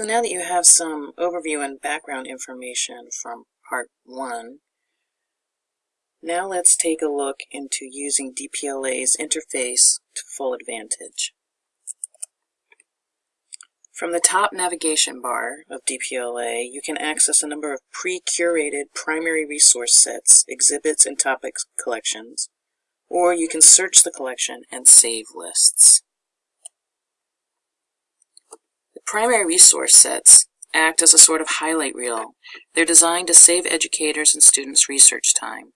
So now that you have some overview and background information from part one, now let's take a look into using DPLA's interface to full advantage. From the top navigation bar of DPLA, you can access a number of pre-curated primary resource sets, exhibits, and topic collections, or you can search the collection and save lists. The primary resource sets act as a sort of highlight reel. They're designed to save educators and students research time.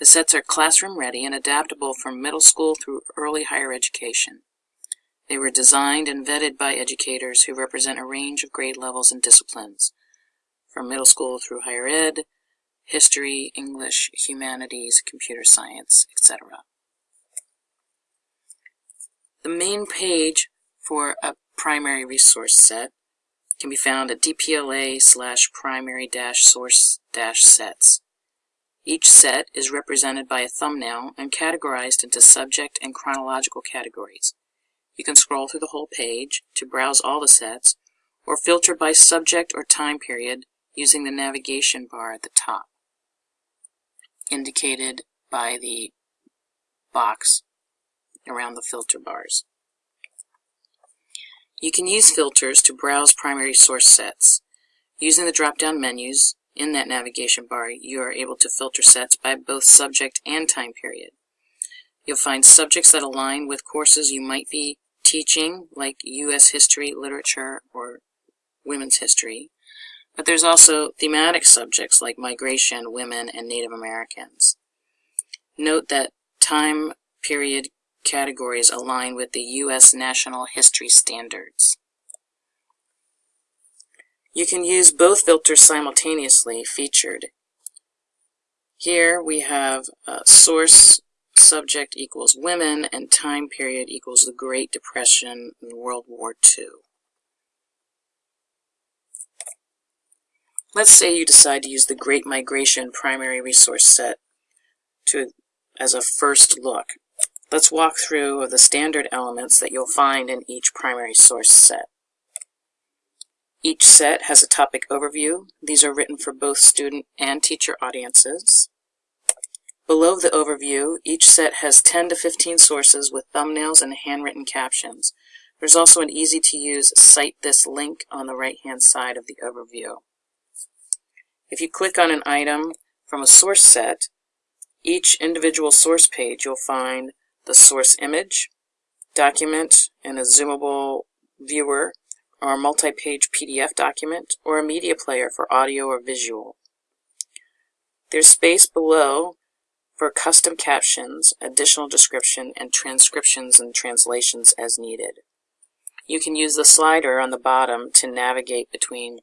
The sets are classroom ready and adaptable from middle school through early higher education. They were designed and vetted by educators who represent a range of grade levels and disciplines, from middle school through higher ed, history, English, humanities, computer science, etc. The main page for a primary resource set can be found at dpla slash primary dash source dash sets. Each set is represented by a thumbnail and categorized into subject and chronological categories. You can scroll through the whole page to browse all the sets, or filter by subject or time period using the navigation bar at the top, indicated by the box around the filter bars. You can use filters to browse primary source sets. Using the drop-down menus in that navigation bar, you are able to filter sets by both subject and time period. You'll find subjects that align with courses you might be teaching, like U.S. history, literature, or women's history. But there's also thematic subjects like migration, women, and Native Americans. Note that time period categories align with the U.S. National History Standards. You can use both filters simultaneously featured. Here we have uh, source subject equals women, and time period equals the Great Depression and World War II. Let's say you decide to use the Great Migration primary resource set to, as a first look. Let's walk through the standard elements that you'll find in each primary source set. Each set has a topic overview. These are written for both student and teacher audiences. Below the overview, each set has 10 to 15 sources with thumbnails and handwritten captions. There's also an easy-to-use Cite This link on the right-hand side of the overview. If you click on an item from a source set, each individual source page you'll find the source image, document in a zoomable viewer, or a multi-page PDF document, or a media player for audio or visual. There's space below for custom captions, additional description, and transcriptions and translations as needed. You can use the slider on the bottom to navigate between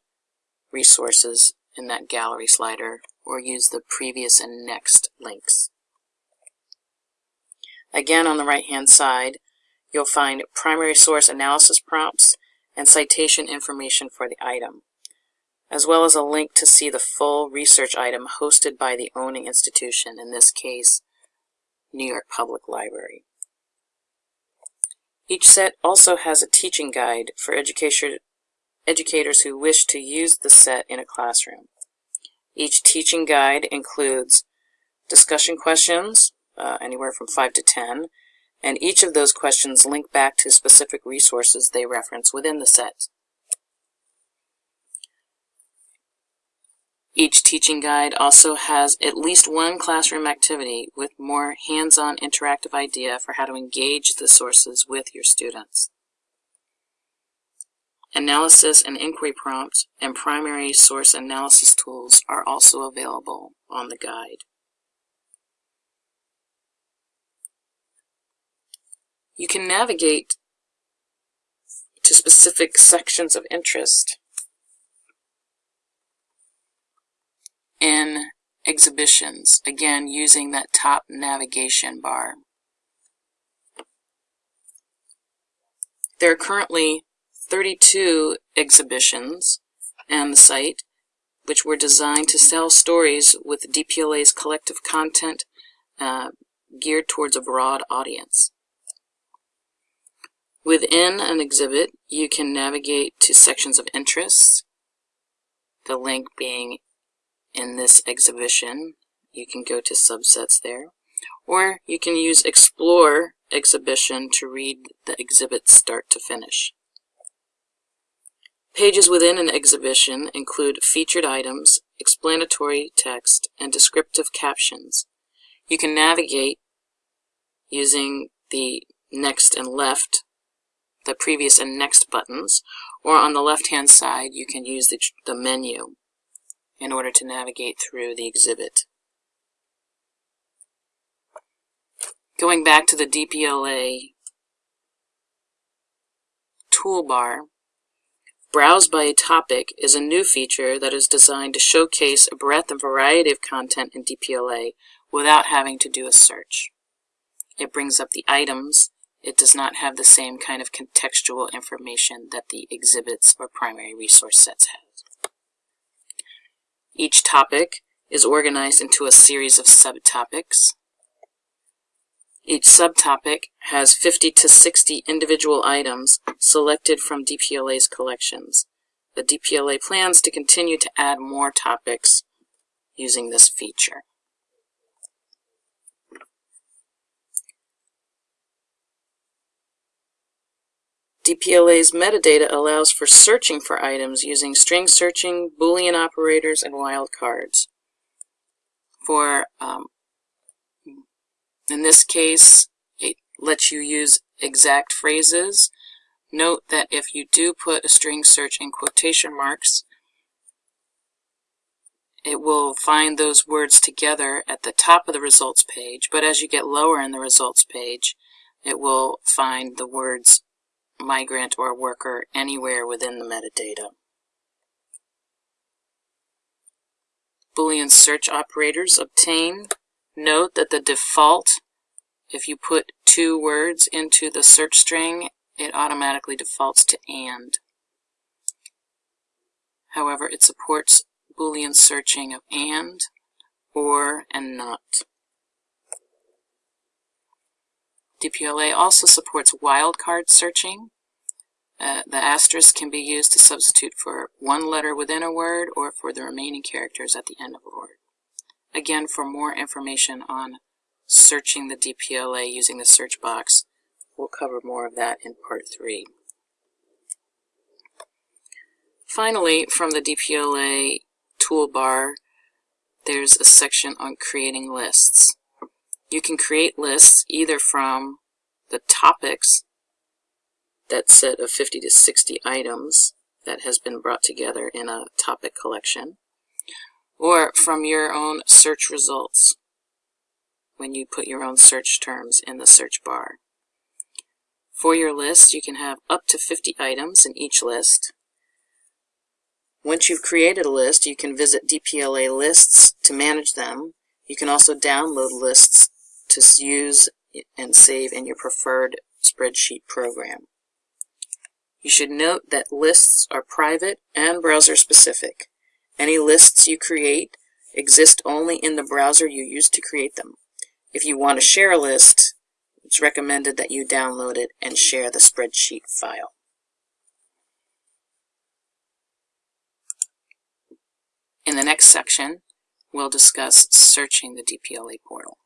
resources in that gallery slider, or use the previous and next links. Again, on the right-hand side, you'll find primary source analysis prompts and citation information for the item as well as a link to see the full research item hosted by the owning institution, in this case, New York Public Library. Each set also has a teaching guide for education, educators who wish to use the set in a classroom. Each teaching guide includes discussion questions, uh, anywhere from 5 to 10, and each of those questions link back to specific resources they reference within the set. Each teaching guide also has at least one classroom activity with more hands-on interactive idea for how to engage the sources with your students. Analysis and inquiry prompts and primary source analysis tools are also available on the guide. You can navigate to specific sections of interest in exhibitions, again using that top navigation bar. There are currently 32 exhibitions on the site, which were designed to tell stories with DPLA's collective content uh, geared towards a broad audience. Within an exhibit, you can navigate to sections of interest, the link being in this exhibition. You can go to subsets there. Or you can use Explore Exhibition to read the exhibit start to finish. Pages within an exhibition include featured items, explanatory text, and descriptive captions. You can navigate using the next and left, the previous and next buttons, or on the left-hand side you can use the, the menu in order to navigate through the exhibit. Going back to the DPLA toolbar, Browse by a Topic is a new feature that is designed to showcase a breadth and variety of content in DPLA without having to do a search. It brings up the items. It does not have the same kind of contextual information that the exhibits or primary resource sets have. Each topic is organized into a series of subtopics. Each subtopic has 50 to 60 individual items selected from DPLA's collections. The DPLA plans to continue to add more topics using this feature. DPLA's metadata allows for searching for items using string searching, Boolean operators, and wildcards. For um, in this case, it lets you use exact phrases. Note that if you do put a string search in quotation marks, it will find those words together at the top of the results page, but as you get lower in the results page, it will find the words migrant or worker anywhere within the metadata. Boolean search operators obtain Note that the default, if you put two words into the search string, it automatically defaults to AND. However, it supports Boolean searching of AND, OR, and NOT. DPLA also supports wildcard searching. Uh, the asterisk can be used to substitute for one letter within a word or for the remaining characters at the end of a word. Again, for more information on searching the DPLA using the search box, we'll cover more of that in part 3. Finally, from the DPLA toolbar, there's a section on creating lists. You can create lists either from the topics, that set of 50 to 60 items that has been brought together in a topic collection, or from your own search results when you put your own search terms in the search bar. For your list, you can have up to 50 items in each list. Once you've created a list, you can visit DPLA lists to manage them. You can also download lists to use and save in your preferred spreadsheet program. You should note that lists are private and browser specific. Any lists you create exist only in the browser you use to create them. If you want to share a list, it's recommended that you download it and share the spreadsheet file. In the next section, we'll discuss searching the DPLA portal.